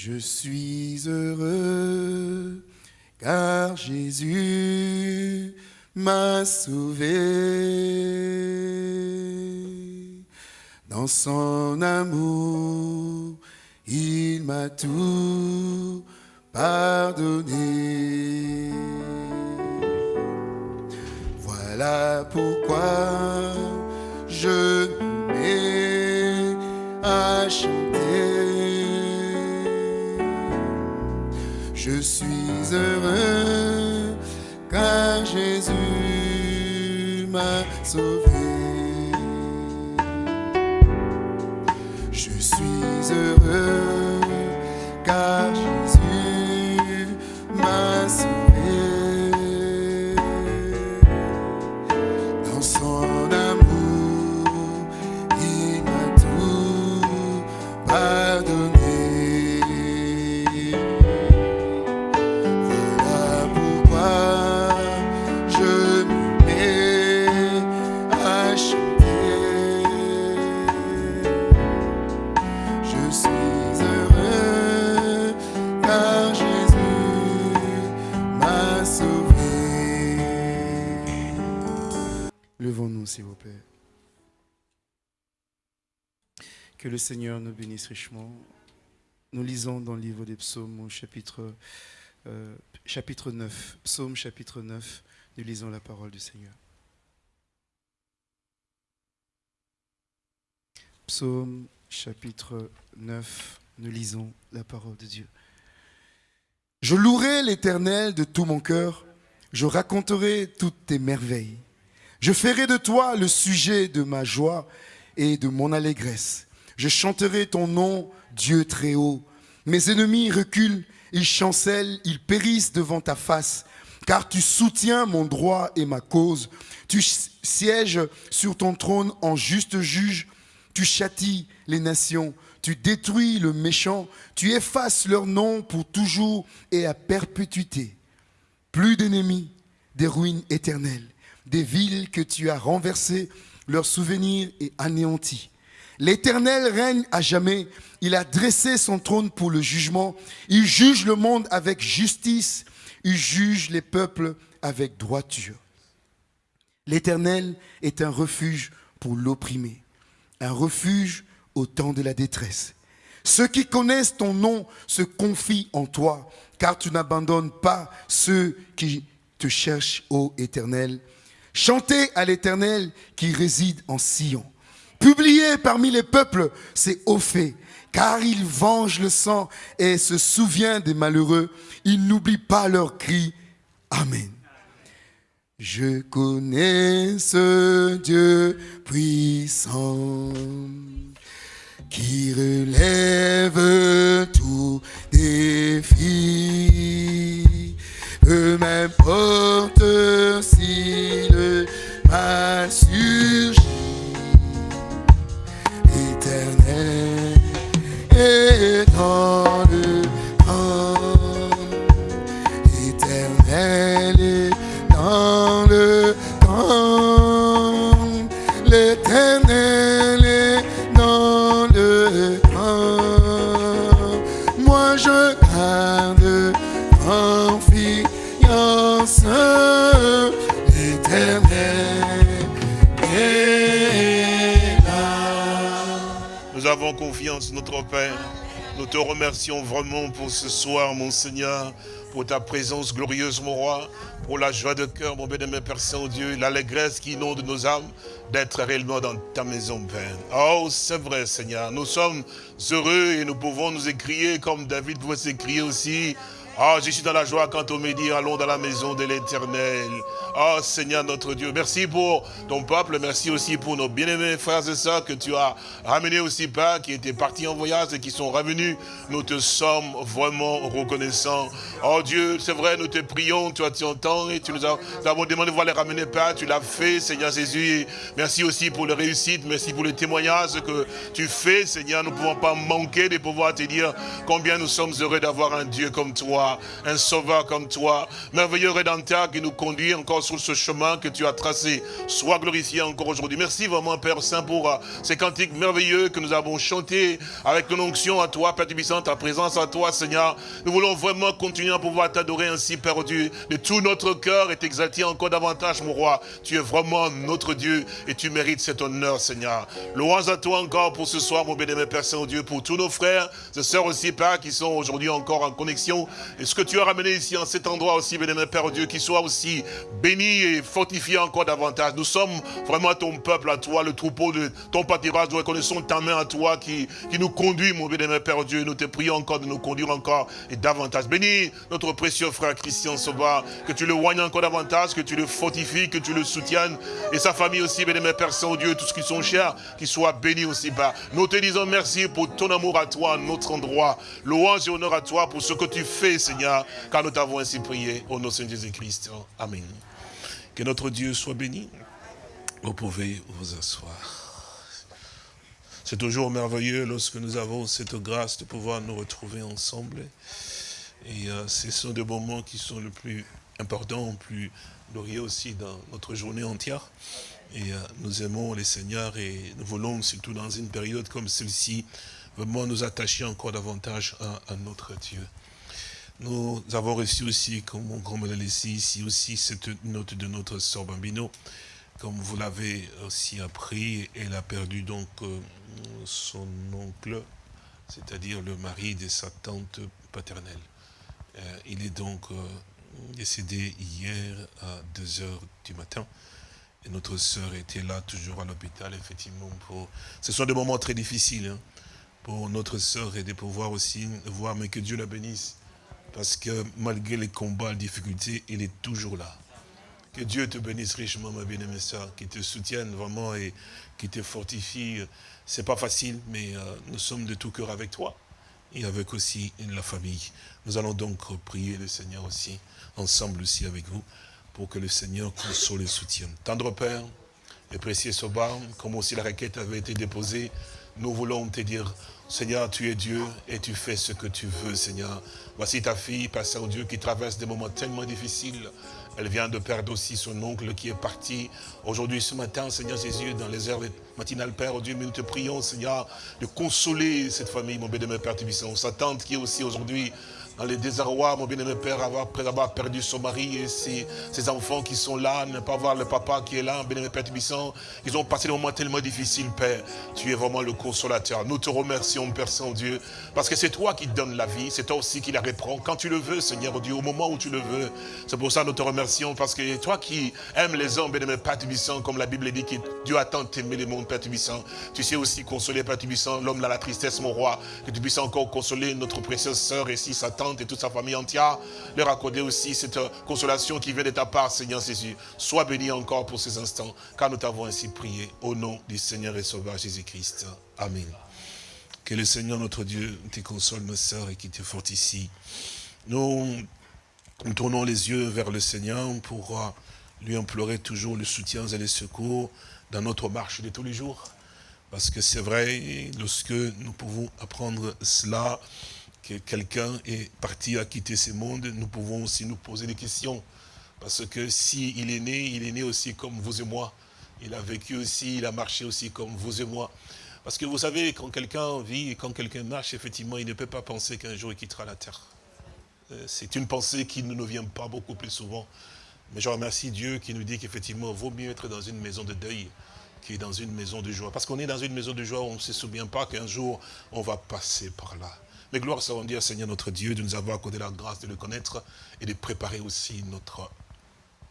Je suis heureux car Jésus m'a sauvé. Dans son amour, il m'a tout pardonné. Voilà pourquoi je me mets à chanter. Je suis heureux car Jésus m'a sauvé. Je suis heureux s'il vous plaît. Que le Seigneur nous bénisse richement. Nous lisons dans le livre des psaumes au chapitre, euh, chapitre 9. Psaume chapitre 9. Nous lisons la parole du Seigneur. Psaume chapitre 9. Nous lisons la parole de Dieu. Je louerai l'Éternel de tout mon cœur. Je raconterai toutes tes merveilles. Je ferai de toi le sujet de ma joie et de mon allégresse. Je chanterai ton nom, Dieu très haut. Mes ennemis reculent, ils chancellent, ils périssent devant ta face, car tu soutiens mon droit et ma cause. Tu sièges sur ton trône en juste juge, tu châties les nations, tu détruis le méchant, tu effaces leur nom pour toujours et à perpétuité. Plus d'ennemis, des ruines éternelles, des villes que tu as renversées, leurs souvenirs et anéantis. L'Éternel règne à jamais. Il a dressé son trône pour le jugement. Il juge le monde avec justice. Il juge les peuples avec droiture. L'Éternel est un refuge pour l'opprimé, un refuge au temps de la détresse. Ceux qui connaissent ton nom se confient en toi, car tu n'abandonnes pas ceux qui te cherchent, ô Éternel. Chantez à l'Éternel qui réside en Sion. Publiez parmi les peuples ses hauts faits, car il venge le sang et se souvient des malheureux. Il n'oublie pas leurs cris. Amen. Je connais ce Dieu puissant qui relève tout défi. Peu m'importe si le mal surgit, l'éternel est dans notre Père. Nous te remercions vraiment pour ce soir, mon Seigneur, pour ta présence glorieuse, mon roi, pour la joie de cœur, mon bien-aimé Père Saint-Dieu, l'allégresse qui inonde nos âmes d'être réellement dans ta maison, Père. Oh, c'est vrai, Seigneur, nous sommes heureux et nous pouvons nous écrier comme David pouvait s'écrier aussi. Ah, je suis dans la joie quand on me dit, allons dans la maison de l'éternel. Ah, Seigneur notre Dieu, merci pour ton peuple, merci aussi pour nos bien-aimés frères et sœurs que tu as ramenés aussi, Père, qui étaient partis en voyage et qui sont revenus. Nous te sommes vraiment reconnaissants. Oh Dieu, c'est vrai, nous te prions, as tu entends et tu nous, as, avons demandé de voir les ramener, Père, tu l'as fait, Seigneur Jésus. Merci aussi pour les réussites, merci pour les témoignages que tu fais, Seigneur. Nous ne pouvons pas manquer de pouvoir te dire combien nous sommes heureux d'avoir un Dieu comme toi. Un sauveur comme toi, merveilleux rédempteur qui nous conduit encore sur ce chemin que tu as tracé. Sois glorifié encore aujourd'hui. Merci vraiment, Père Saint, pour euh, ces cantiques merveilleux que nous avons chantés avec ton onction à toi, Père Tubissant, ta présence à toi, Seigneur. Nous voulons vraiment continuer à pouvoir t'adorer ainsi, Père Dieu, de tout notre cœur et t'exalter encore davantage, mon roi. Tu es vraiment notre Dieu et tu mérites cet honneur, Seigneur. Louange à toi encore pour ce soir, mon bénémoine Père Saint-Dieu, pour tous nos frères et sœurs aussi, Père, qui sont aujourd'hui encore en connexion. Et ce que tu as ramené ici, en cet endroit aussi, bénémoine Père Dieu, qui soit aussi béni et fortifié encore davantage? Nous sommes vraiment ton peuple à toi, le troupeau de ton pâturage. Nous reconnaissons ta main à toi qui, qui nous conduit, mon bénémoine Père Dieu. Nous te prions encore de nous conduire encore et davantage. Bénis notre précieux frère Christian Sauveur, que tu le oignes encore davantage, que tu le fortifies, que tu le soutiennes. Et sa famille aussi, bénémoine Père Saint-Dieu, tous qui sont chers, qui soient bénis aussi. Bah. Nous te disons merci pour ton amour à toi, notre endroit. Louange et honneur à toi pour ce que tu fais, Seigneur, car nous t'avons ainsi prié au nom de Jésus-Christ. Amen. Que notre Dieu soit béni. Vous pouvez vous asseoir. C'est toujours merveilleux lorsque nous avons cette grâce de pouvoir nous retrouver ensemble. Et euh, ce sont des moments qui sont le plus importants, le plus glorieux aussi dans notre journée entière. Et euh, nous aimons les Seigneurs et nous voulons, surtout dans une période comme celle-ci, vraiment nous attacher encore davantage à, notre Dieu. Nous avons reçu aussi, comme me l'a laissé ici aussi, cette note de notre sœur Bambino. Comme vous l'avez aussi appris, elle a perdu donc euh, son oncle, c'est-à-dire le mari de sa tante paternelle. Euh, il est donc euh, décédé hier à 2 heures du matin. Et notre sœur était là, toujours à l'hôpital, effectivement. Pour... Ce sont des moments très difficiles hein, pour notre sœur et de pouvoir aussi voir, mais que Dieu la bénisse. Parce que malgré les combats, les difficultés, il est toujours là. Que Dieu te bénisse richement, ma bien-aimée sœur, qui te soutienne vraiment et qui te fortifie. C'est pas facile, mais euh, nous sommes de tout cœur avec toi et avec aussi la famille. Nous allons donc prier le Seigneur aussi, ensemble aussi avec vous pour que le Seigneur console et soutienne. Tendre Père et précieux Sobar, comme aussi la requête avait été déposée, nous voulons te dire, Seigneur, tu es Dieu et tu fais ce que tu veux, Seigneur. Voici ta fille, Père Saint-Dieu, qui traverse des moments tellement difficiles. Elle vient de perdre aussi son oncle qui est parti. Aujourd'hui, ce matin, Seigneur Jésus, dans les heures matinales, Père, oh Dieu, mais nous te prions, Seigneur, de consoler cette famille, mon bénémoine Père Tubissant. Sa tante qui est aussi aujourd'hui dans les désarrois, mon bien-aimé Père, après avoir perdu son mari et ses, enfants qui sont là, ne pas voir le papa qui est là, bien-aimé Père Tubissant, ils ont passé des moments tellement difficiles, Père. Tu es vraiment le consolateur. Nous te remercions, Père Saint-Dieu, parce que c'est toi qui donnes la vie, c'est toi aussi qui la reprends quand tu le veux, Seigneur Dieu, au moment où tu le veux. C'est pour ça que nous te remercions, parce que toi qui aimes les hommes, bien-aimé Père Tubissant, comme la Bible dit, que Dieu a tant aimé les mondes, Père Tubissant, tu sais aussi consoler, Père Tubissant, l'homme dans la tristesse, mon roi, que tu puisses encore consoler notre précieuse sœur et si Satan et toute sa famille entière, leur accorder aussi cette consolation qui vient de ta part, Seigneur Jésus. Sois béni encore pour ces instants, car nous t'avons ainsi prié au nom du Seigneur et Sauveur Jésus-Christ. Amen. Que le Seigneur notre Dieu te console, nos sœurs, et qui te fortifie. Nous, nous tournons les yeux vers le Seigneur pour euh, lui implorer toujours le soutien et le secours dans notre marche de tous les jours. Parce que c'est vrai, lorsque nous pouvons apprendre cela, que quelqu'un est parti à quitter ce monde, nous pouvons aussi nous poser des questions. Parce que s'il il est né, il est né aussi comme vous et moi. Il a vécu aussi, il a marché aussi comme vous et moi. Parce que vous savez, quand quelqu'un vit et quand quelqu'un marche, effectivement, il ne peut pas penser qu'un jour il quittera la terre. Euh, c'est une pensée qui ne nous vient pas beaucoup plus souvent. Mais je remercie Dieu qui nous dit qu'effectivement, vaut mieux être dans une maison de deuil qui dans une maison de joie. Parce qu'on est dans une maison de joie, on ne se souvient pas qu'un jour, on va passer par là. Mais gloire soit dire, Seigneur notre Dieu, de nous avoir accordé la grâce de le connaître et de préparer aussi notre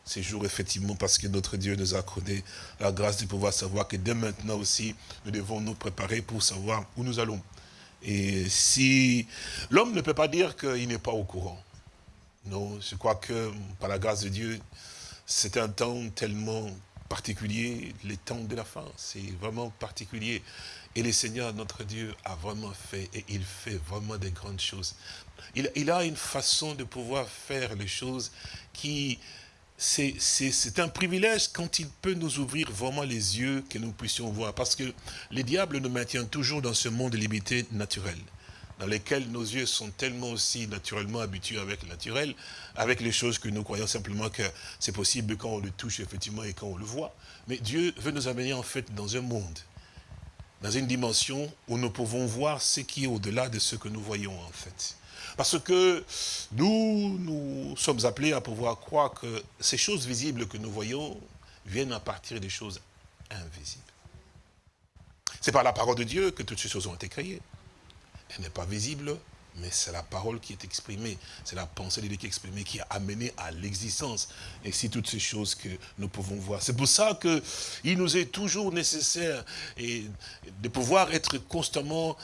séjour, effectivement, parce que notre Dieu nous a accordé la grâce de pouvoir savoir que dès maintenant aussi, nous devons nous préparer pour savoir où nous allons. Et si l'homme ne peut pas dire qu'il n'est pas au courant. Non, je crois que par la grâce de Dieu, c'est un temps tellement particulier, les temps de la fin, c'est vraiment particulier. Et le Seigneur, notre Dieu, a vraiment fait, et il fait vraiment des grandes choses. Il, a une façon de pouvoir faire les choses qui, c'est un privilège quand il peut nous ouvrir vraiment les yeux que nous puissions voir. Parce que le diable nous maintient toujours dans ce monde limité naturel. dans lesquels nos yeux sont tellement aussi naturellement habitués avec le naturel, avec les choses que nous croyons simplement que c'est possible quand on le touche effectivement et quand on le voit. Mais Dieu veut nous amener en fait dans un monde, dans une dimension où nous pouvons voir ce qui est au-delà de ce que nous voyons en fait. Parce que nous, nous sommes appelés à pouvoir croire que ces choses visibles que nous voyons viennent à partir des choses invisibles. C'est par la parole de Dieu que toutes ces choses ont été créées. Elle n'est pas visible, mais c'est la parole qui est exprimée, c'est la pensée qui est exprimée, qui a amené à l'existence. Et c'est toutes ces choses que nous pouvons voir. C'est pour ça qu'il nous est toujours nécessaire de pouvoir être constamment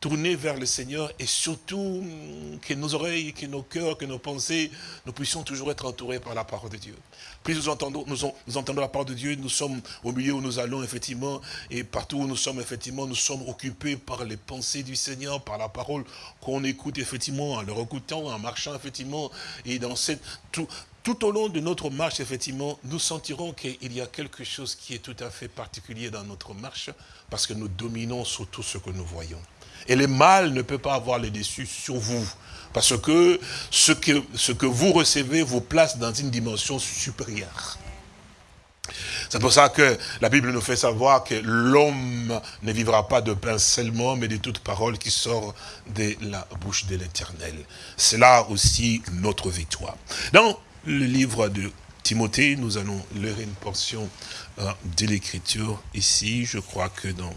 tournés vers le Seigneur et surtout mm, que nos oreilles, que nos cœurs, que nos pensées, nous puissions toujours être entourés par la parole de Dieu. Plus nous entendons, nous, entendons la parole de Dieu, nous sommes au milieu où nous allons effectivement, et partout où nous sommes effectivement, nous sommes occupés par les pensées du Seigneur, par la parole qu'on écoute effectivement, en le écoutant, en marchant effectivement, et dans cette, tout, tout au long de notre marche, effectivement, nous sentirons qu'il y a quelque chose qui est tout à fait particulier dans notre marche, parce que nous dominons sur tout ce que nous voyons. Et le mal ne peut pas avoir le dessus sur vous. Parce que ce, que ce que vous recevez vous place dans une dimension supérieure. C'est pour ça que la Bible nous fait savoir que l'homme ne vivra pas de pain seulement, mais de toute parole qui sort de la bouche de l'éternel. C'est là aussi notre victoire. Dans le livre de Timothée, nous allons lire une portion euh, de l'écriture ici. Je crois que dans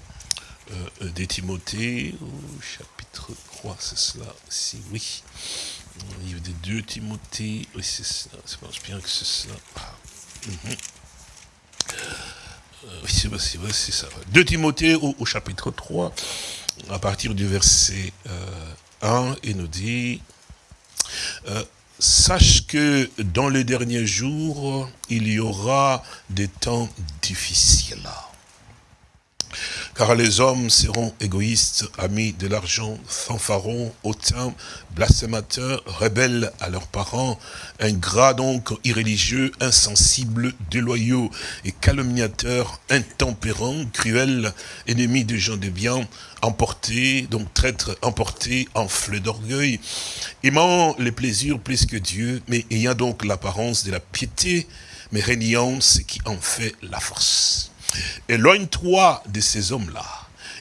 euh, euh, des Timothée, au chapitre 3, c'est cela aussi, oui. Le livre des deux Timothée, oui, c'est cela, je pense bien que c'est cela. Mhm. euh, oui, c'est ça. 2 Timothée au, chapitre 3, à partir du verset 1, il nous dit, sache que dans les derniers jours, il y aura des temps difficiles car les hommes seront égoïstes, amis de l'argent, fanfarons, hautains, blasphémateurs, rebelles à leurs parents, ingrats donc, irréligieux, insensibles, déloyaux et calomniateurs, intempérants, cruels, ennemis des gens de bien, emportés, donc traîtres emportés, enflés d'orgueil, aimant les plaisirs plus que Dieu, mais ayant donc l'apparence de la piété, mais régnant ce qui en fait la force. Éloigne-toi de ces hommes-là.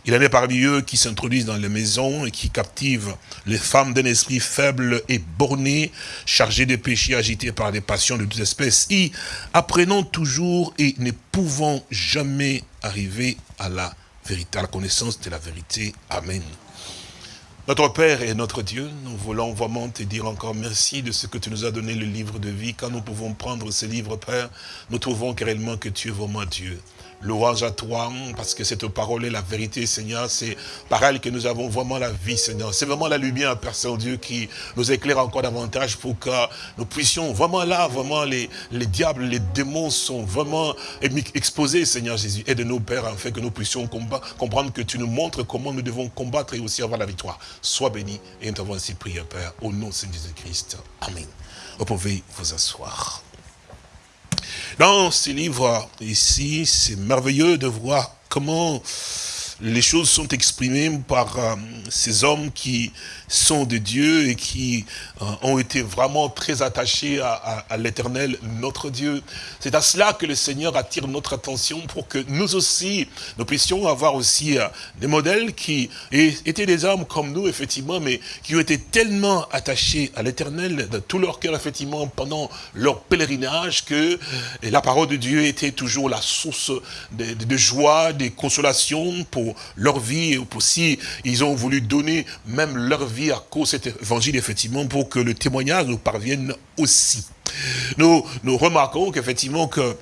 Il en est parmi eux qui s'introduisent dans les maisons et qui captivent les femmes d'un esprit faible et borné, chargées de péchés agités par des passions de toute espèce, et apprenant toujours et ne pouvant jamais arriver à la vérité, à la connaissance de la vérité. Amen. Notre Père et notre Dieu, nous voulons vraiment te dire encore merci de ce que tu nous as donné le livre de vie. Quand nous pouvons prendre ce livre, Père, nous trouvons réellement que tu es vraiment Dieu. Louange à toi, parce que cette parole est la vérité, Seigneur. C'est par elle que nous avons vraiment la vie, Seigneur. C'est vraiment la lumière, Père Saint-Dieu, qui nous éclaire encore davantage pour que nous puissions vraiment là, vraiment les, les diables, les démons sont vraiment exposés, Seigneur Jésus. Aide-nous, Père, afin que nous puissions comprendre que tu nous montres comment nous devons combattre et aussi avoir la victoire. Sois béni et nous t'avons ainsi prié, Père, au nom de Jésus-Christ. Amen. Vous pouvez vous asseoir. Dans ces livres ici, c'est merveilleux de voir comment les choses sont exprimées par euh, ces hommes qui sont de Dieu et qui euh, ont été vraiment très attachés à, l'éternel, notre Dieu. C'est à cela que le Seigneur attire notre attention pour que nous aussi, nous puissions avoir aussi euh, des modèles qui étaient des hommes comme nous, effectivement, mais qui ont été tellement attachés à l'éternel de tout leur cœur, effectivement, pendant leur pèlerinage, que la parole de Dieu était toujours la source de, de joie, de consolation pour leur vie, et aussi ils ont voulu donner même leur vie à cause de cet évangile, effectivement, pour que le témoignage nous parvienne aussi. Nous, nous remarquons qu'effectivement que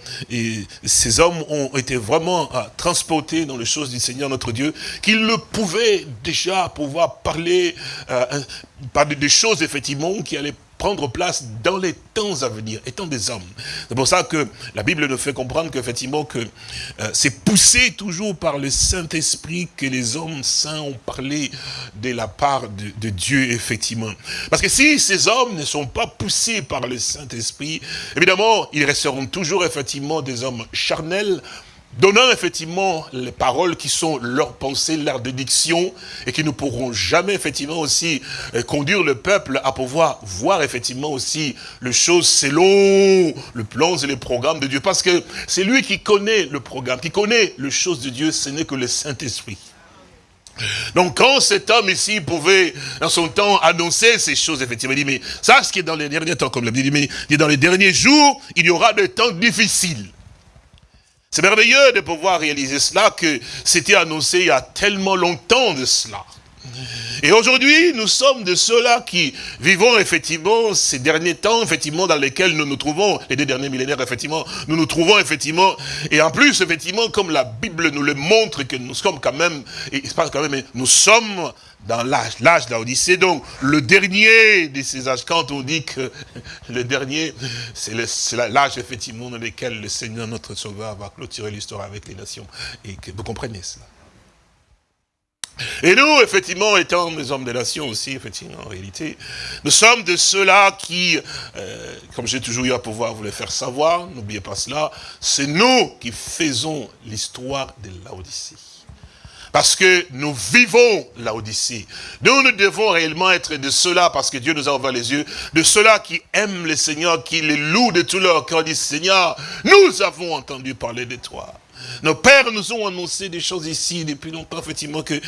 ces hommes ont été vraiment euh, transportés dans les choses du Seigneur notre Dieu, qu'ils le pouvaient déjà pouvoir parler euh, par des choses effectivement qui allaient prendre place dans les temps à venir, étant des hommes. C'est pour ça que la Bible nous fait comprendre qu'effectivement que euh, c'est poussé toujours par le Saint-Esprit que les hommes saints ont parlé de la part de, de, Dieu, effectivement. Parce que si ces hommes ne sont pas poussés par le Saint-Esprit, évidemment, ils resteront toujours effectivement des hommes charnels, donnant effectivement les paroles qui sont leurs pensées, leurs dédictions, et qui ne pourront jamais effectivement aussi euh, conduire le peuple à pouvoir voir effectivement aussi les choses selon le plan et les programmes de Dieu. Parce que c'est lui qui connaît le programme, qui connaît les choses de Dieu, ce n'est que le Saint-Esprit. Donc quand cet homme ici pouvait, dans son temps, annoncer ces choses, effectivement, il dit, mais ça, ce qui est dans les derniers temps, comme l'a dit, mais dit, dans les derniers jours, il y aura des temps difficiles. C'est merveilleux de pouvoir réaliser cela, que c'était annoncé il y a tellement longtemps de cela. Et aujourd'hui, nous sommes de ceux-là qui vivons effectivement ces derniers temps, effectivement, dans lesquels nous nous trouvons, les deux derniers millénaires, effectivement, nous nous trouvons effectivement, et en plus, effectivement, comme la Bible nous le montre, que nous sommes quand même, et il se passe quand même, nous sommes dans l'âge, l'âge de l'Odyssée, donc le dernier de ces âges, quand on dit que le dernier, c'est l'âge effectivement dans lequel le Seigneur, notre Sauveur, va clôturer l'histoire avec les nations, et que vous comprenez cela. Et nous, effectivement, étant des hommes des nations aussi, effectivement, en réalité, nous sommes de ceux-là qui, euh, comme j'ai toujours eu à pouvoir vous le faire savoir, n'oubliez pas cela, c'est nous qui faisons l'histoire de l'Odyssée. Parce que nous vivons l'Odyssée. Nous, nous devons réellement être de ceux-là, parce que Dieu nous a ouvert les yeux, de ceux-là qui aiment le Seigneur, qui les louent de tout leur cœur, disent, Seigneur, nous avons entendu parler de toi. Nos pères nous ont annoncé des choses ici depuis longtemps, effectivement. Que,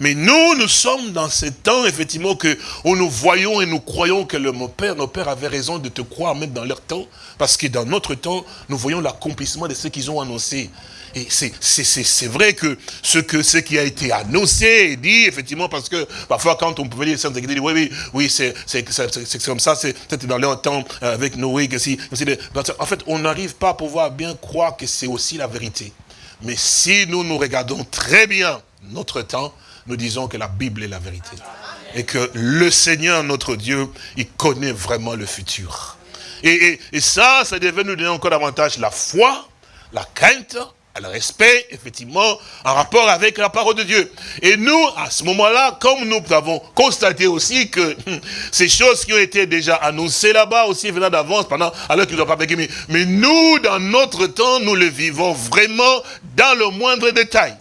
mais, nous, nous sommes dans ce temps, effectivement, que où nous voyons et nous croyons que mon nos pères avaient raison de te croire même dans leur temps. Parce que dans notre temps, nous voyons l'accomplissement de ce qu'ils ont annoncé. Et c'est vrai que ce, qui a été annoncé et dit, effectivement, parce que parfois quand on pouvait dire ça, oui, oui, oui, c'est comme ça, c'est dans leur temps euh, avec Noé, que si, en fait, on n'arrive pas à pouvoir bien croire que c'est aussi la vérité. Mais si nous nous regardons très bien notre temps, nous disons que la Bible est la vérité. Et que le Seigneur, notre Dieu, il connaît vraiment le futur. Et ça, ça devait nous donner encore davantage la foi, la crainte, le respect, effectivement, en rapport avec la parole de Dieu. Et nous, à ce moment-là, comme nous avons constaté aussi que hum, ces choses qui ont été déjà annoncées là-bas aussi venant d'avance, pendant, alors qu'ils n'ont pas mais, mais nous, dans notre temps, nous le vivons vraiment dans le moindre détail.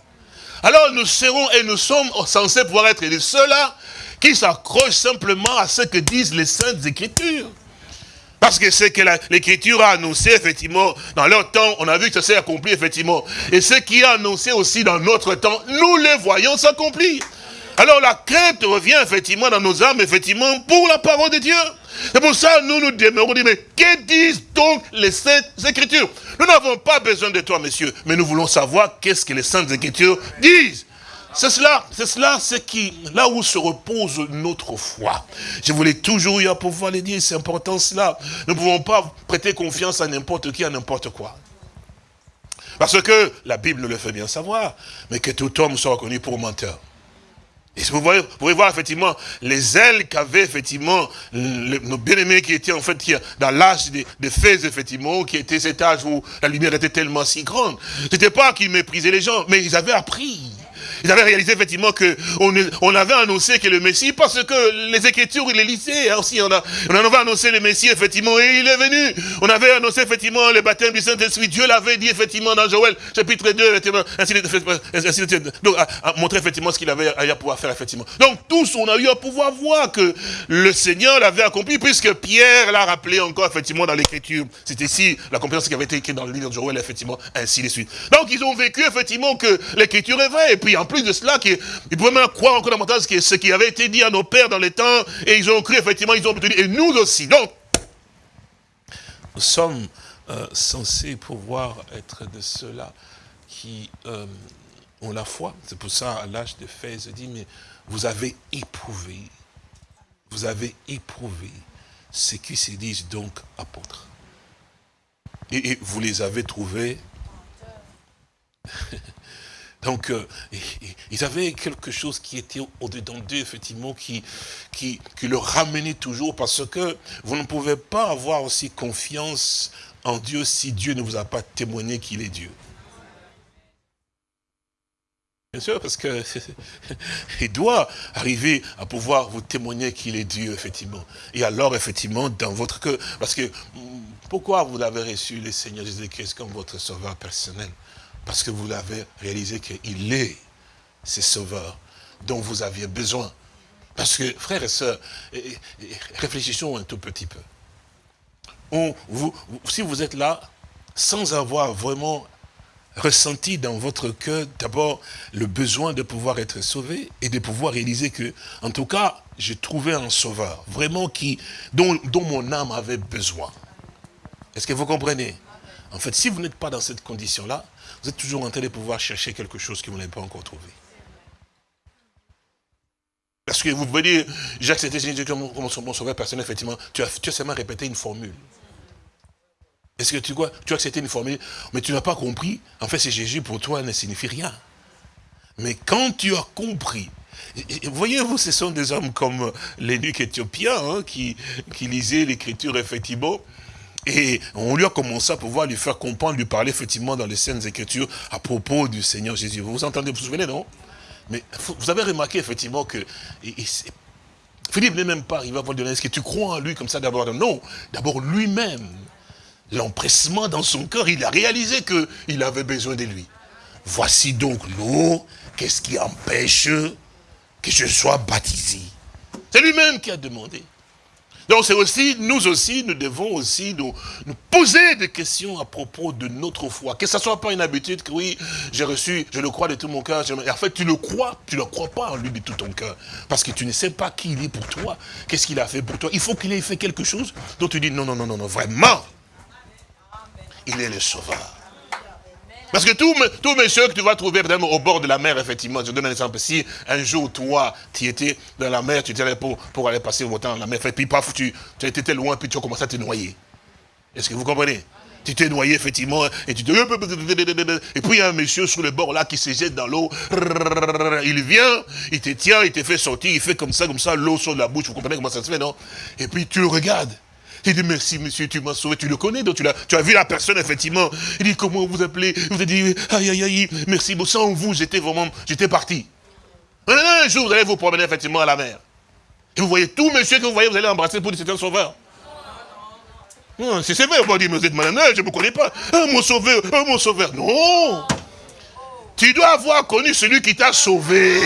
Alors nous serons et nous sommes censés pouvoir être les ceux-là qui s'accrochent simplement à ce que disent les Saintes Écritures. Parce que c'est que l'Écriture a annoncé, effectivement, dans leur temps, on a vu que ça s'est accompli, effectivement. Et ce qui a annoncé aussi dans notre temps, nous les voyons s'accomplir. Alors la crainte revient, effectivement, dans nos âmes, effectivement, pour la parole de Dieu. C'est pour ça nous nous demeurons, mais que disent donc les Saintes Écritures? Nous n'avons pas besoin de toi, messieurs, mais nous voulons savoir qu'est-ce que les Saintes Écritures disent. C'est cela, c'est cela, c'est qui, là où se repose notre foi. Je voulais toujours y à pouvoir le dire, c'est important cela. Nous ne pouvons pas prêter confiance à n'importe qui, à n'importe quoi. Parce que la Bible le fait bien savoir, mais que tout homme soit reconnu pour menteur. Et vous, vous pouvez voir effectivement les ailes qu'avaient effectivement nos bien-aimés qui étaient en fait dans l'âge des, des effectivement, qui était cet âge où la lumière était tellement si grande. C'était pas qu'ils méprisaient les gens, mais ils avaient appris. Ils avaient réalisé effectivement que on, avait annoncé que le Messie, parce que les Écritures, il les lisait hein, aussi. On, a, on avait annoncé le Messie, effectivement, et il est venu. On avait annoncé effectivement le baptême du Saint-Esprit. Dieu l'avait dit effectivement dans Joël, chapitre 2, effectivement, ainsi de, donc, à, montrer effectivement ce qu'il avait à pouvoir faire, effectivement. Donc, tous, on a eu à pouvoir voir que le Seigneur l'avait accompli, puisque Pierre l'a rappelé encore, effectivement, dans l'Écriture. C'était ici la compétence qui avait été écrite dans le livre de Joël, effectivement, ainsi de suite. Donc, ils ont vécu, effectivement, que l'Écriture est vraie. Et puis, en plus de cela, ils pouvaient même croire encore davantage ce qui avait été dit à nos pères dans les temps, et ils ont cru, effectivement, ils ont obtenu, et nous aussi. Donc, nous sommes euh, censés pouvoir être de ceux-là qui euh, ont la foi. C'est pour ça, à l'âge de je dit, mais vous avez éprouvé, vous avez éprouvé ce qui se disent donc apôtres. et vous les avez trouvés Donc, euh, ils avaient quelque chose qui était au-dedans d'eux, effectivement, qui, qui, qui le ramenait toujours, parce que vous ne pouvez pas avoir aussi confiance en Dieu si Dieu ne vous a pas témoigné qu'il est Dieu. Bien sûr, parce que il doit arriver à pouvoir vous témoigner qu'il est Dieu, effectivement. Et alors, effectivement, dans votre cœur, parce que pourquoi vous avez reçu le Seigneur Jésus-Christ comme votre sauveur personnel? Parce que vous l'avez réalisé qu'il est ce sauveur dont vous aviez besoin. Parce que, frères et sœurs, réfléchissons un tout petit peu. si vous êtes là, sans avoir vraiment ressenti dans votre cœur d'abord le besoin de pouvoir être sauvé et de pouvoir réaliser que, en tout cas, j'ai trouvé un sauveur, vraiment qui, dont, dont mon âme avait besoin. Est-ce que vous comprenez? En fait, si vous n'êtes pas dans cette condition-là, vous êtes toujours en train de pouvoir chercher quelque chose que vous n'avez pas encore trouvé. Parce que vous pouvez dire, j'ai accepté Jésus comme mon sauveur personnel, effectivement, tu as, tu as seulement répété une formule. Est-ce que tu vois, tu as accepté une formule, mais tu n'as pas compris, en fait, c'est Jésus pour toi ne signifie rien. Mais quand tu as compris, voyez-vous, ce sont des hommes comme l'énuque éthiopien, hein, qui, qui lisaient l'écriture, effectivement, et on lui a commencé à pouvoir lui faire comprendre, lui parler, effectivement, dans les scènes écritures, à propos du Seigneur Jésus. Vous vous entendez, vous vous souvenez, non? Mais vous avez remarqué, effectivement, que Philippe n'est même pas arrivé à vous dire, est-ce que tu crois en lui comme ça d'abord? Non, d'abord lui-même l'empressement dans son cœur, il a réalisé qu'il avait besoin de lui. Voici donc l'eau, qu'est-ce qui empêche que je sois baptisé? C'est lui-même qui a demandé. Donc c'est aussi, nous aussi, nous devons aussi nous, poser des questions à propos de notre foi. Que ce soit pas une habitude que oui, j'ai reçu, je le crois de tout mon cœur. Et en fait, tu le crois, tu ne crois pas en lui de tout ton cœur. Parce que tu ne sais pas qui il est pour toi, qu'est-ce qu'il a fait pour toi? Il faut qu'il ait fait quelque chose dont tu dis non, non, non, non, non, vraiment, il est le sauveur. Parce que tous, tous mes que tu vas trouver au bord de la mer, effectivement, je donne un exemple. Si un jour, toi, tu étais dans la mer, tu étais pour, pour aller passer votre temps dans la mer, puis paf, tu, tu étais loin, puis tu as commencé à te noyer. Est-ce que vous comprenez? Tu t'es noyé, effectivement, et tu te... Et puis il y a un monsieur sur le bord là qui se jette dans l'eau. Il vient, il te tient, il te fait sortir, il fait comme ça, comme ça, l'eau sur la bouche. Vous comprenez comment ça se fait, non? Et puis tu le regardes. Il dit, merci monsieur, tu m'as sauvé, tu le connais, donc tu as, tu as vu la personne, effectivement. Il dit, comment vous appelez? Vous avez dit, aïe, aïe, aïe, merci, bon, sans vous, j'étais vraiment, j'étais parti. Un jour, vous allez vous promener, effectivement, à la mer. Et vous voyez tout monsieur que vous voyez, vous allez embrasser pour dire, c'est un sauveur. C'est vrai, on va dire, mais vous êtes malin, je ne me connais pas. Ah, mon sauveur, ah, mon sauveur. Non Tu dois avoir connu celui qui t'a sauvé.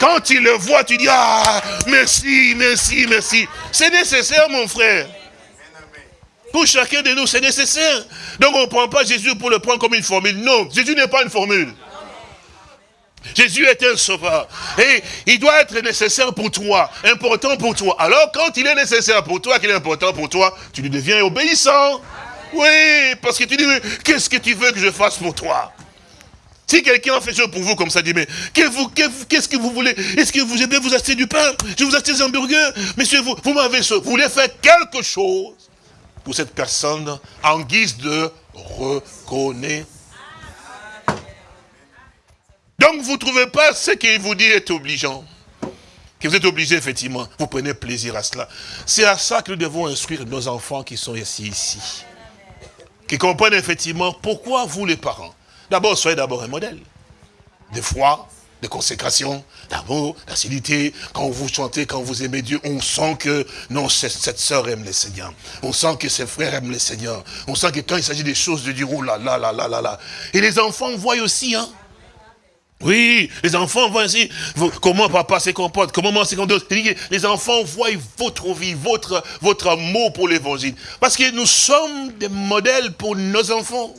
Quand tu le vois, tu dis, ah, merci, merci, merci. C'est nécessaire, mon frère. Pour chacun de nous, c'est nécessaire. Donc on ne prend pas Jésus pour le prendre comme une formule. Non, Jésus n'est pas une formule. Jésus est un sauveur. Et il doit être nécessaire pour toi, important pour toi. Alors quand il est nécessaire pour toi, qu'il est important pour toi, tu lui deviens obéissant. Oui, parce que tu dis, qu'est-ce que tu veux que je fasse pour toi? Si quelqu'un fait ça pour vous comme ça, dit, mais qu'est-ce que vous voulez? Est-ce que vous aimez vous acheter du pain? Je vous acheter des hamburgers Monsieur, vous, vous m'avez vous voulez faire quelque chose? Pour cette personne en guise de reconnaissance. Donc vous ne trouvez pas ce qu'il vous dit est obligeant? Que vous êtes obligé, effectivement. Vous prenez plaisir à cela. C'est à ça que nous devons instruire nos enfants qui sont ici, ici. Qui comprennent effectivement pourquoi vous, les parents? D'abord, soyez d'abord un modèle. De foi, de consécration, d'amour, d'acidité. Quand vous chantez, quand vous aimez Dieu, on sent que, non, cette sœur aime le Seigneur. On sent que ses frères aiment le Seigneur. On sent que quand il s'agit des choses de dire, oh là là là là là là. Et les enfants voient aussi, hein. Oui, les enfants voient aussi comment papa se comporte, comment maman se comporte. Les enfants voient votre vie, votre, votre amour pour l'évangile. Parce que nous sommes des modèles pour nos enfants.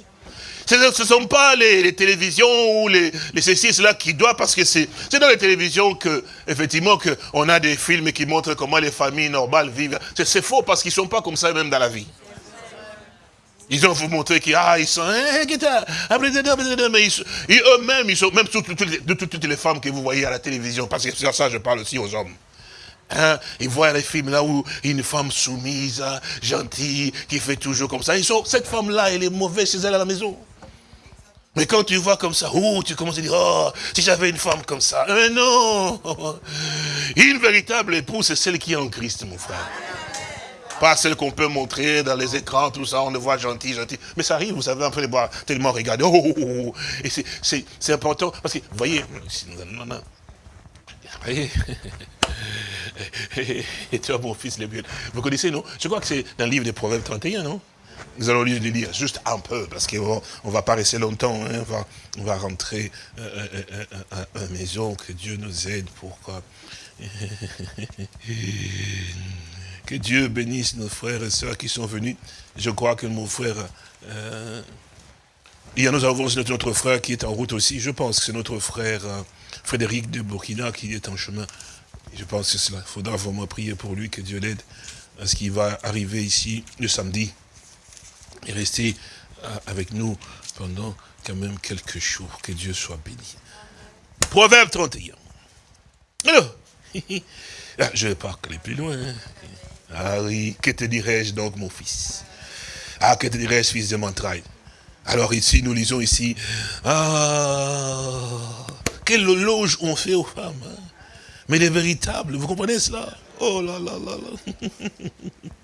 Ce ne sont pas les, télévisions ou les, les ceci qui doivent, parce que c'est dans les télévisions que, effectivement, on a des films qui montrent comment les familles normales vivent. C'est faux, parce qu'ils ne sont pas comme ça même dans la vie. Ils ont vous montré qu'ils ah, sont, hein, mais eux-mêmes, ils sont, même toutes, les femmes que vous voyez à la télévision, parce que c'est ça je parle aussi aux hommes. Hein, ils voient les films là où une femme soumise, gentille, qui fait toujours comme ça. Cette femme-là, elle est mauvaise chez elle à la maison. Mais quand tu vois comme ça, oh, tu commences à dire, oh, si j'avais une femme comme ça. Mais non Une véritable épouse, c'est celle qui est en Christ, mon frère. Pas celle qu'on peut montrer dans les écrans, tout ça, on le voit gentil, gentil. Mais ça arrive, vous savez, un peu les voir tellement regarder. Oh, oh, oh, Et c'est important, parce que, vous voyez, vous voyez et toi, mon fils, les Vous connaissez, non? Je crois que c'est dans le livre des Proverbes 31, non? Nous allons le lire juste un peu, parce qu'on ne va pas rester longtemps. Hein. on, va, rentrer euh, euh, euh, à la maison, que Dieu nous aide pour que Dieu bénisse nos frères et sœurs qui sont venus. Je crois que mon frère... il y a nous avons notre frère qui est en route aussi. Je pense que c'est notre frère Frédéric de Burkina qui est en chemin je pense que cela. Il faudra vraiment prier pour lui, que Dieu l'aide à ce qu'il va arriver ici le samedi et rester euh, avec nous pendant quand même quelques jours. Que Dieu soit béni. Proverbe 31. Alors, ah, je ne vais pas aller plus loin. Hein. Ah oui, que te dirais-je donc, mon fils? Ah, que te dirais-je, fils de Montraille? Alors ici, nous lisons ici, ah, quelle loge on fait aux femmes. Hein? Mais les véritables, vous comprenez cela? Oh là là là là.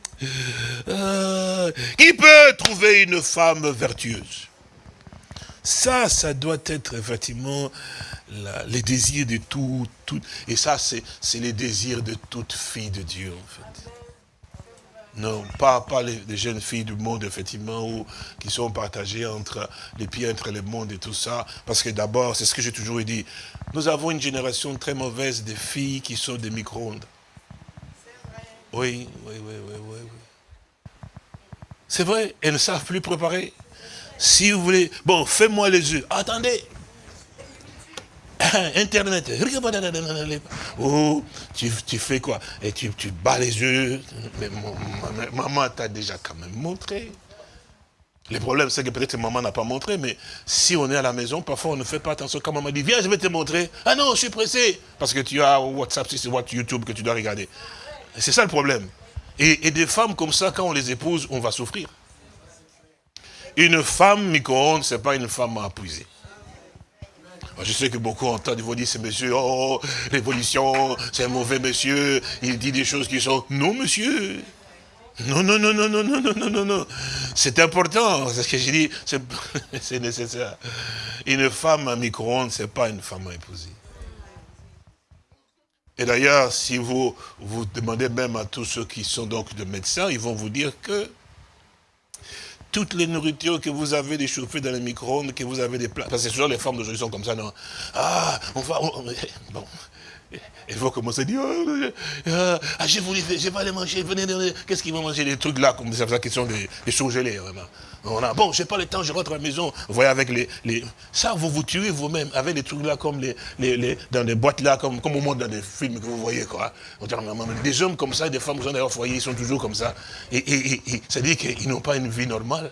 Euh, qui peut trouver une femme vertueuse? Ça, ça doit être effectivement les désirs de tout, et ça, c'est les désirs de toute fille de Dieu, en fait. Non, pas, pas les, jeunes filles du monde, effectivement, qui sont partagées entre les pieds, entre le monde et tout ça. Parce que d'abord, c'est ce que j'ai toujours dit, nous avons une génération très mauvaise de filles qui sont des micro-ondes. Oui, oui, oui, oui, oui. C'est vrai, elles ne savent plus préparer. Si vous voulez, bon, fais-moi les yeux. Attendez. Internet. Oh, tu, fais quoi? Et tu, tu bats les yeux. Mais maman t'a déjà quand même montré. Le problème, c'est que peut-être maman n'a pas montré, mais si on est à la maison, parfois on ne fait pas attention. Quand maman dit, viens, je vais te montrer. Ah non, je suis pressé. Parce que tu as WhatsApp, c'est YouTube que tu dois regarder. C'est ça le problème. Et, des femmes comme ça, quand on les épouse, on va souffrir. Une femme micro-ondes, ce n'est pas une femme à appuyer. Je sais que beaucoup entendent, ils vont dire, c'est monsieur, oh, l'évolution, c'est un mauvais monsieur, il dit des choses qui sont, non monsieur, non, non, non, non, non, non, non, non, non, non. C'est important, c'est ce que j'ai dit, c'est nécessaire. Une femme à micro-ondes, ce n'est pas une femme à épouser. Et d'ailleurs, si vous, vous demandez même à tous ceux qui sont donc de médecins, ils vont vous dire que toutes les nourritures que vous avez déchauffées dans les micro-ondes, que vous avez des plats, parce que souvent les femmes d'aujourd'hui sont comme ça, non? Ah, on va... bon, il faut commencer à dire, oh, euh, ah, je, voulais, je vais aller manger, venez, qu'est-ce qu'ils vont manger? Des trucs là, comme ça, qui sont des, des surgelés, vraiment. On a, bon, je n'ai pas le temps, je rentre à la maison. Vous voyez, avec les, les ça, vous vous tuez vous-même, avec des trucs là, comme les, les, dans des boîtes là, comme, comme au monde dans des films que vous voyez, quoi. Des hommes comme ça, des femmes qui sont dans leur foyer, ils sont toujours comme ça. Et, et, et, ça dit qu'ils n'ont pas une vie normale.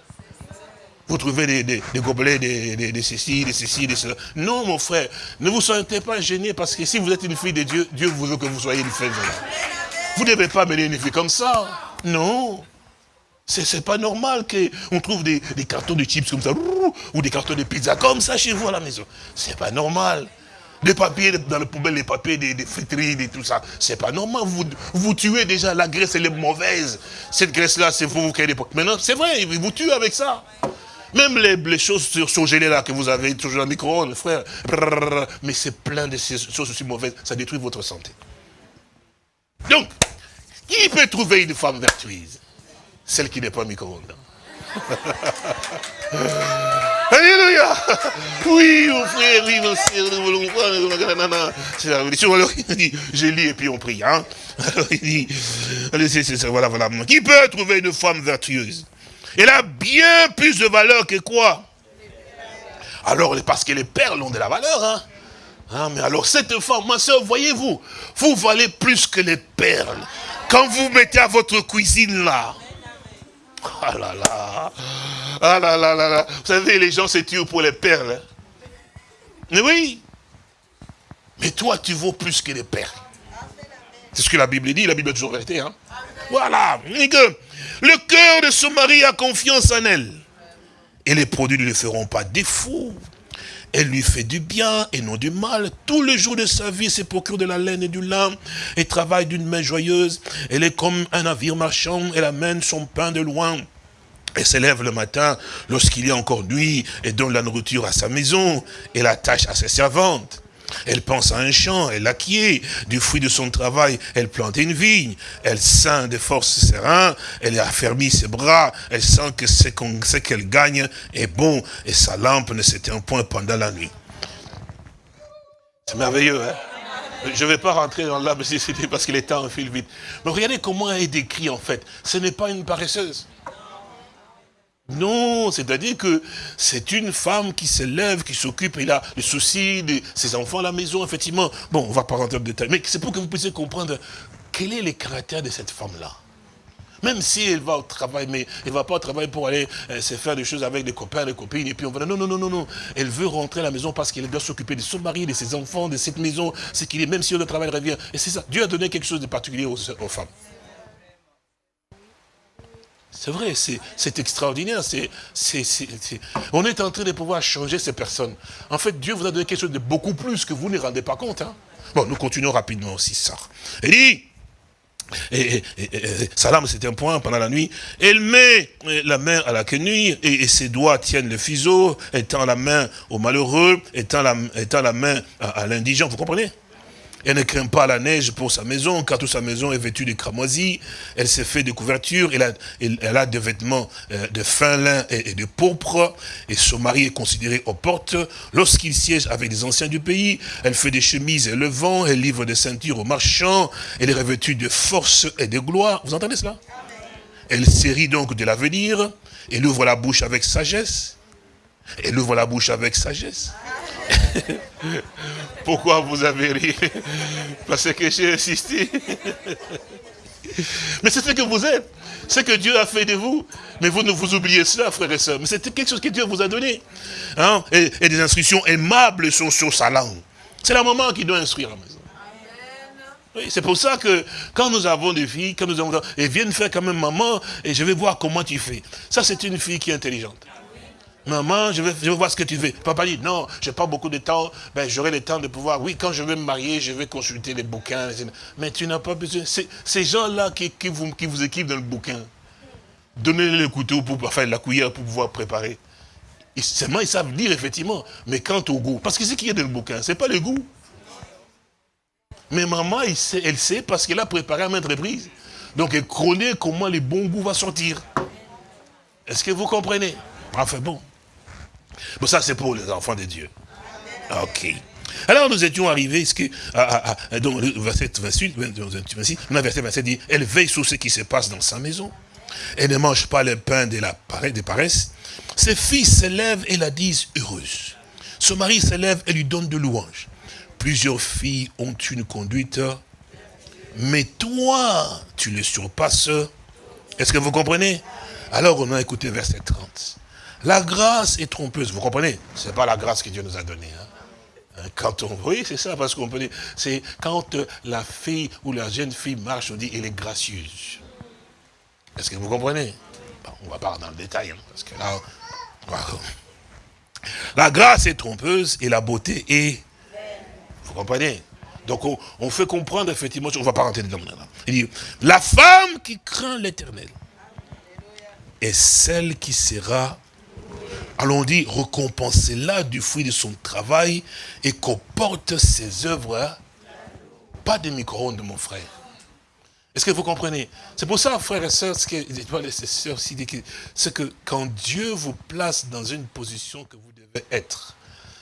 Vous trouvez des, des, gobelets, des, des, ceci, des ceci, des cela. Non, mon frère, ne vous sentez pas gêné parce que si vous êtes une fille de Dieu, Dieu veut que vous soyez une de Dieu. Vous ne devez pas mener une fille comme ça. Non. C'est pas normal qu'on trouve des, des, cartons de chips comme ça, ou des cartons de pizza comme ça chez vous à la maison. C'est pas normal. Des papiers dans les poubelles, les papiers des, des friteries, et tout ça. C'est pas normal. Vous, vous tuez déjà. La graisse, elle est mauvaise. Cette graisse-là, c'est vous qui avez des Maintenant, c'est vrai, vous tuez avec ça. Même les, les choses surgelées là que vous avez toujours dans le micro-ondes, frère. Mais c'est plein de ces choses aussi mauvaises. Ça détruit votre santé. Donc, qui peut trouver une femme vertueuse Celle qui n'est pas micro-ondes. Alléluia Oui, mon frère, oui, mon frère, C'est la religion. Alors, il dit, je lis et puis on prie. Hein? Alors, il dit, voilà, voilà. Qui peut trouver une femme vertueuse? Elle a bien plus de valeur que quoi? Alors, parce que les perles ont de la valeur. Hein? Ah, mais alors, cette femme, ma soeur, voyez-vous, vous valez plus que les perles. Quand vous mettez à votre cuisine là, ah là là, ah là là là vous savez, les gens se tuent pour les perles. Hein. Mais oui, mais toi, tu vaux plus que les perles. C'est ce que la Bible dit, la Bible est toujours vérité. Hein? Voilà, le cœur de son mari a confiance en elle. Et les produits ne lui feront pas défaut. Elle lui fait du bien et non du mal. Tous les jours de sa vie, c'est procure de la laine et du lin et travaille d'une main joyeuse. Elle est comme un navire marchand, elle amène son pain de loin. Elle s'élève le matin lorsqu'il a encore nuit et donne la nourriture à sa maison et la tâche à ses servantes. Elle pense à un champ, elle acquiert du fruit de son travail, elle plante une vigne, elle sent des forces ses reins, elle a affermi ses bras, elle sent que ce qu'elle gagne est bon et sa lampe ne s'éteint point pendant la nuit. C'est merveilleux, hein je ne vais pas rentrer dans l'âme parce qu'il est temps en fil vite. Mais regardez comment elle est décrite en fait. Ce n'est pas une paresseuse. Non, c'est-à-dire que c'est une femme qui se lève, qui s'occupe, il a le souci de ses enfants à la maison, effectivement. Bon, on va pas rentrer le détail, mais c'est pour que vous puissiez comprendre quel est le caractère de cette femme-là. Même si elle va au travail, mais elle ne va pas au travail pour aller euh, se faire des choses avec des copains, des copines, et puis on va non, non, non, non, non. Elle veut rentrer à la maison parce qu'elle doit s'occuper de son mari, de ses enfants, de cette maison, c'est qu'il est, même si le travail revient. Et c'est ça, Dieu a donné quelque chose de particulier aux femmes. C'est vrai, c'est extraordinaire. on est en train de pouvoir changer ces personnes. En fait, Dieu vous a donné quelque chose de beaucoup plus que vous ne rendez pas compte. Hein. Bon, nous continuons rapidement aussi ça. Il dit, et, Salam, c'est un point pendant la nuit. Elle met la main à la quenouille et, ses doigts tiennent le fuseau, étant la main au malheureux, étant la, la main à l'indigent. Vous comprenez? Elle ne craint pas la neige pour sa maison, car toute sa maison est vêtue de cramoisis. Elle s'est fait de couvertures, elle a, des vêtements euh, de fin lin et, de pourpre. Et son mari est considéré aux portes. Lorsqu'il siège avec des anciens du pays, elle fait des chemises et le vent, elle livre des ceintures aux marchands. Elle est revêtue de force et de gloire. Vous entendez cela? Elle sérit donc de l'avenir. Elle ouvre la bouche avec sagesse. Elle ouvre la bouche avec sagesse. Pourquoi vous avez ri? Parce que j'ai insisté. Mais c'est ce que vous êtes. Ce que Dieu a fait de vous. Mais vous ne vous oubliez cela, frères et sœurs. Mais c'est quelque chose que Dieu vous a donné. Hein? Et, des instructions aimables sont sur sa langue. C'est la maman qui doit instruire la maison. Oui, c'est pour ça que quand nous avons des filles, quand nous avons, elles viennent faire quand même maman, et je vais voir comment tu fais. Ça, c'est une fille qui est intelligente. Maman, je vais, voir ce que tu veux. Papa dit, non, j'ai pas beaucoup de temps. Ben, j'aurai le temps de pouvoir, oui, quand je vais me marier, je vais consulter les bouquins. Mais tu n'as pas besoin. Ces gens-là qui, vous, qui équipent dans le bouquin, donnez-les le couteau, pour, enfin la cuillère pour pouvoir préparer. seulement, ils savent lire, effectivement. Mais quant au goût, parce que ce qu'il y a dans le bouquin, c'est pas le goût. Mais maman, elle sait parce qu'elle a préparé à maintes reprises. Donc, elle connaît comment le bon goût va sortir. Est-ce que vous comprenez? Enfin bon. Bon, ça, c'est pour les enfants de Dieu. Ok. Alors, nous étions arrivés, ce que, à, donc, verset 28, 26, verset 27 dit, elle veille sur ce qui se passe dans sa maison. Elle ne mange pas le pain de la paresse. Ses fils se lèvent et la disent heureuse. Son mari se lève et lui donne de louanges. Plusieurs filles ont une conduite, mais toi, tu les surpasses. Est-ce que vous comprenez? Alors, on a écouté verset 30. La grâce est trompeuse, vous comprenez? Ce n'est pas la grâce que Dieu nous a donnée. Hein. Hein, quand on, oui, c'est ça, parce qu'on peut dire, c'est quand euh, la fille ou la jeune fille marche, on dit, elle est gracieuse. Est-ce que vous comprenez? On ne va pas dans le détail, hein, parce que là, la grâce est trompeuse et la beauté est... Vous comprenez? Donc on, fait comprendre effectivement, on ne va pas rentrer dedans. Il dit, la femme qui craint l'éternel est celle qui sera allons dire, récompensez-la du fruit de son travail et qu'on ses œuvres, hein. pas des micro-ondes, mon frère. Est-ce que vous comprenez? C'est pour ça, frères et sœurs, c'est que quand Dieu vous place dans une position que vous devez être,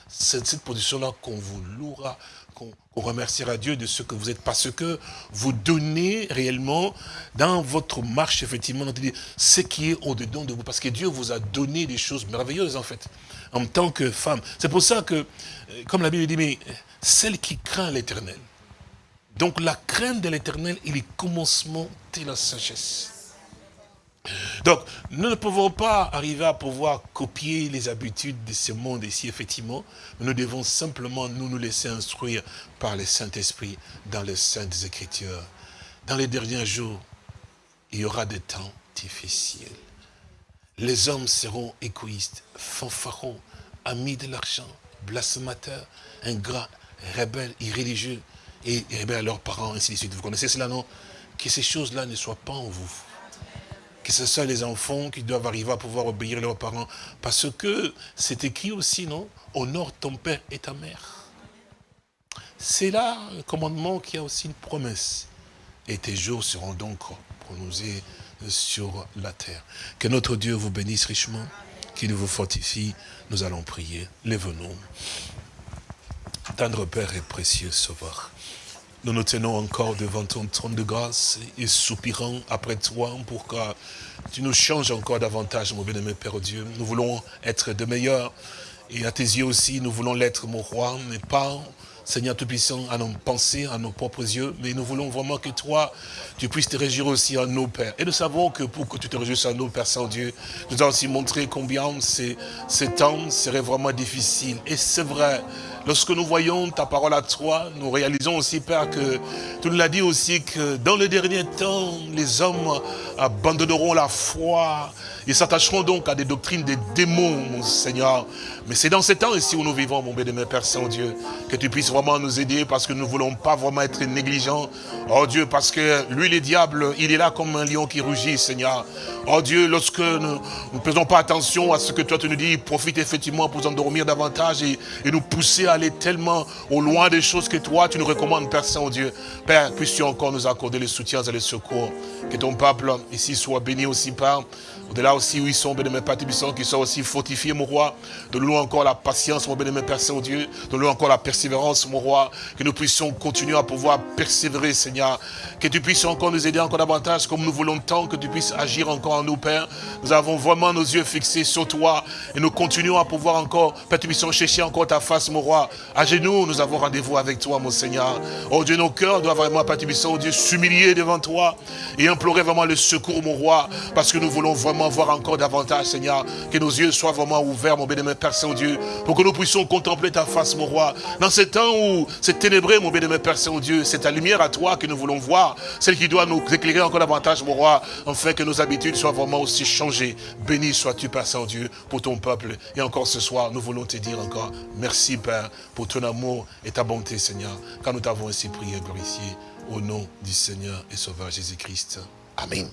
c'est cette position-là qu'on vous louera, qu'on remerciera Dieu de ce que vous êtes, parce que vous donnez réellement dans votre marche, effectivement, ce qui est au-dedans de vous, parce que Dieu vous a donné des choses merveilleuses, en fait, en tant que femme. C'est pour ça que, euh, comme la Bible dit, mais celle qui craint l'éternel. Donc la crainte de l'éternel, est commencement de la sagesse. Donc, nous ne pouvons pas arriver à pouvoir copier les habitudes de ce monde ici, effectivement. nous devons simplement nous, nous laisser instruire par le Saint-Esprit dans les Saintes Écritures. Dans les derniers jours, il y aura des temps difficiles. Les hommes seront égoïstes, fanfarons, amis de l'argent, blasphémateur, ingrat, rebelle, irréligieux, et rebelle à leurs parents, ainsi de suite. Vous connaissez cela, non? Que ces choses-là ne soient pas en vous. Que ce soit les enfants qui doivent arriver à pouvoir obéir leurs parents. Parce que c'est écrit aussi, non? Honore ton père et ta mère. C'est là un commandement qui a aussi une promesse. Et tes jours seront donc prononcés sur la terre. Que notre Dieu vous bénisse richement, qu'il vous fortifie. Nous allons prier. Lève-nous. Tendre Père et précieux Sauveur. Nous nous tenons encore devant ton trône de grâce et soupirant après toi pour que tu nous changes encore davantage, mon bien-aimé Père Dieu. Nous voulons être de meilleurs et à tes yeux aussi, nous voulons l'être, mon roi, mais pas Seigneur Tout-Puissant, à nos pensées, à nos propres yeux, mais nous voulons vraiment que toi, tu puisses te réjouir aussi en nos pères. Et nous savons que pour que tu te réjouisses en nos Père Saint-Dieu, nous avons aussi montré combien ces temps seraient vraiment difficiles. Et c'est vrai, lorsque nous voyons ta parole à toi, nous réalisons aussi, Père, que tu nous l'as dit aussi que dans le dernier temps, les hommes abandonneront la foi, ils s'attacheront donc à des doctrines des démons, mon Seigneur. Mais c'est dans ces temps ici où nous vivons, mon bien-aimé Père Saint-Dieu, que tu puisses vraiment nous aider parce que nous ne voulons pas vraiment être négligents. Oh Dieu, parce que lui, le diable, il est là comme un lion qui rugit, Seigneur. Oh Dieu, lorsque nous ne faisons pas attention à ce que toi tu nous dis, profite effectivement pour endormir davantage et, et nous pousser à aller tellement au loin des choses que toi tu nous recommandes, Père Saint-Dieu. Père, puisses-tu encore nous accorder les soutiens et les secours. Que ton peuple ici soit béni aussi par au-delà aussi ils sont, bénémoine Père Tibissant, qui sont aussi fortifiés, mon roi. De nous encore la patience, mon bénémoine Père Saint-Dieu. De nous encore la persévérance, mon roi. Que nous puissions continuer à pouvoir persévérer, Seigneur. Que tu puisses encore nous aider encore davantage, comme nous voulons tant que tu puisses agir encore en nous, Père. Nous avons vraiment nos yeux fixés sur toi. Et nous continuons à pouvoir encore, Père chercher encore ta face, mon roi. À genoux, nous avons rendez-vous avec toi, mon Seigneur. Oh Dieu, nos cœurs doivent vraiment, Père oh Dieu, s'humilier devant toi. Et implorer vraiment le secours, mon roi. Parce que nous voulons vraiment voir encore davantage, Seigneur. Que nos yeux soient vraiment ouverts, mon bien-aimé Père Saint-Dieu, pour que nous puissions contempler ta face, mon roi. Dans ce temps où c'est ténébré, mon bien-aimé Père Saint-Dieu, c'est ta lumière à toi que nous voulons voir, celle qui doit nous éclairer encore davantage, mon roi, afin que nos habitudes soient vraiment aussi changées. Béni sois-tu, Père Saint-Dieu, pour ton peuple. Et encore ce soir, nous voulons te dire encore, merci, Père, pour ton amour et ta bonté, Seigneur, quand nous t'avons ainsi prié et glorifié, au nom du Seigneur et Sauveur Jésus-Christ. Amen.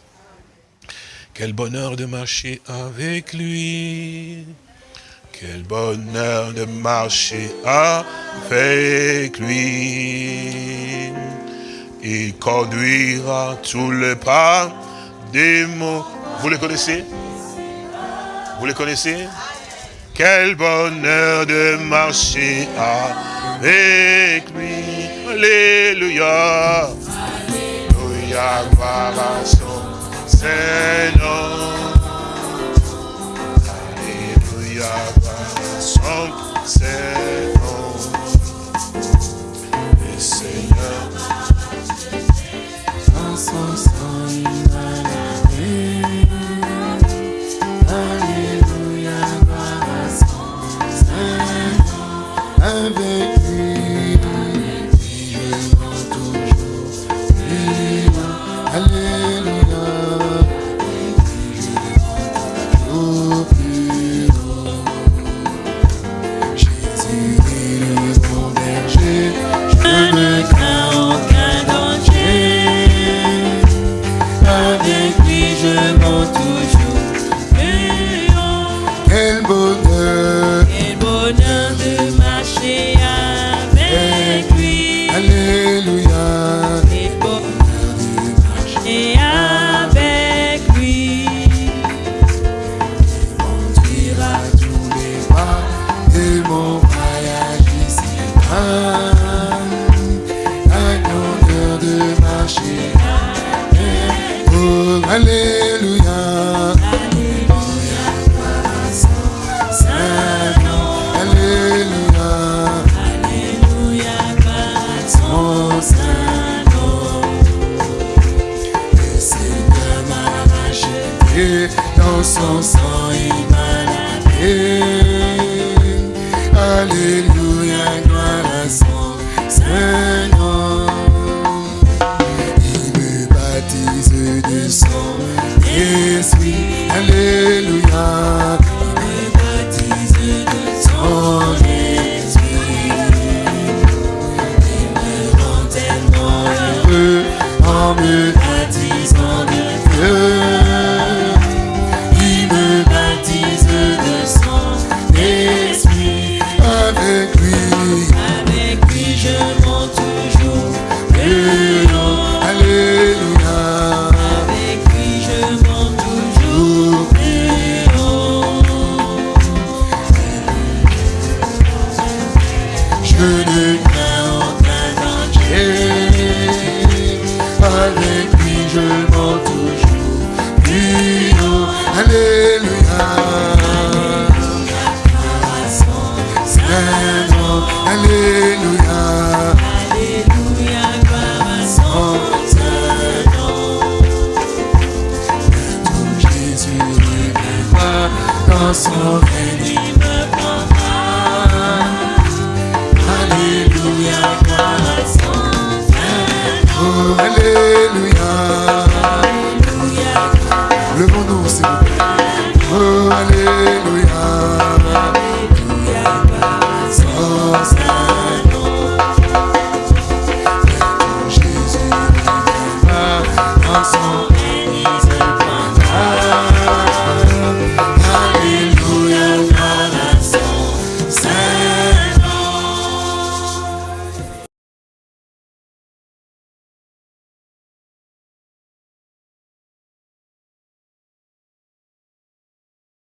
Quel bonheur de marcher avec lui. Quel bonheur de marcher avec lui. Il conduira tous les pas des mots. Vous les connaissez? Vous les connaissez? Quel bonheur de marcher avec lui. Alléluia. Alléluia. Seigneur. Alléluia, son Seigneur. Le Seigneur. En son sang,